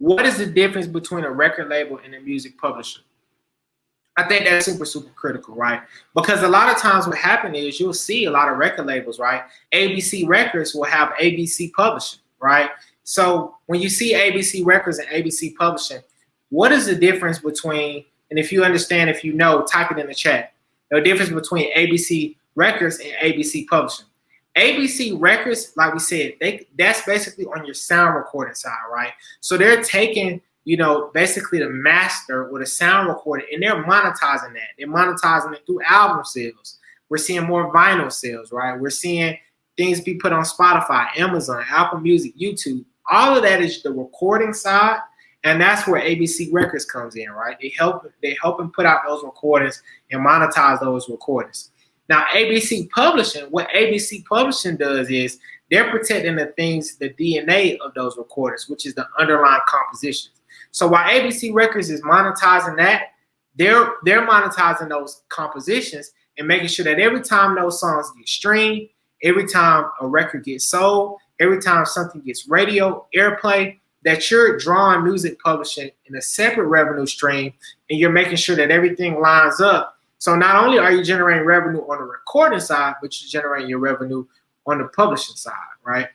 what is the difference between a record label and a music publisher? I think that's super, super critical, right? Because a lot of times what happens is you'll see a lot of record labels, right? ABC Records will have ABC Publishing, right? So when you see ABC Records and ABC Publishing, what is the difference between, and if you understand, if you know, type it in the chat, the difference between ABC Records and ABC Publishing. ABC Records, like we said, they that's basically on your sound recording side, right? So they're taking you know, basically the master with a sound recording, and they're monetizing that. They're monetizing it through album sales. We're seeing more vinyl sales, right? We're seeing things be put on Spotify, Amazon, Apple Music, YouTube. All of that is the recording side, and that's where ABC Records comes in, right? They help they help them put out those recordings and monetize those recordings. Now, ABC Publishing, what ABC Publishing does is they're protecting the things, the DNA of those recordings, which is the underlying compositions. So while ABC Records is monetizing that, they're they're monetizing those compositions and making sure that every time those songs get streamed, every time a record gets sold, every time something gets radio airplay, that you're drawing music publishing in a separate revenue stream and you're making sure that everything lines up. So not only are you generating revenue on the recording side, but you're generating your revenue on the publishing side, right?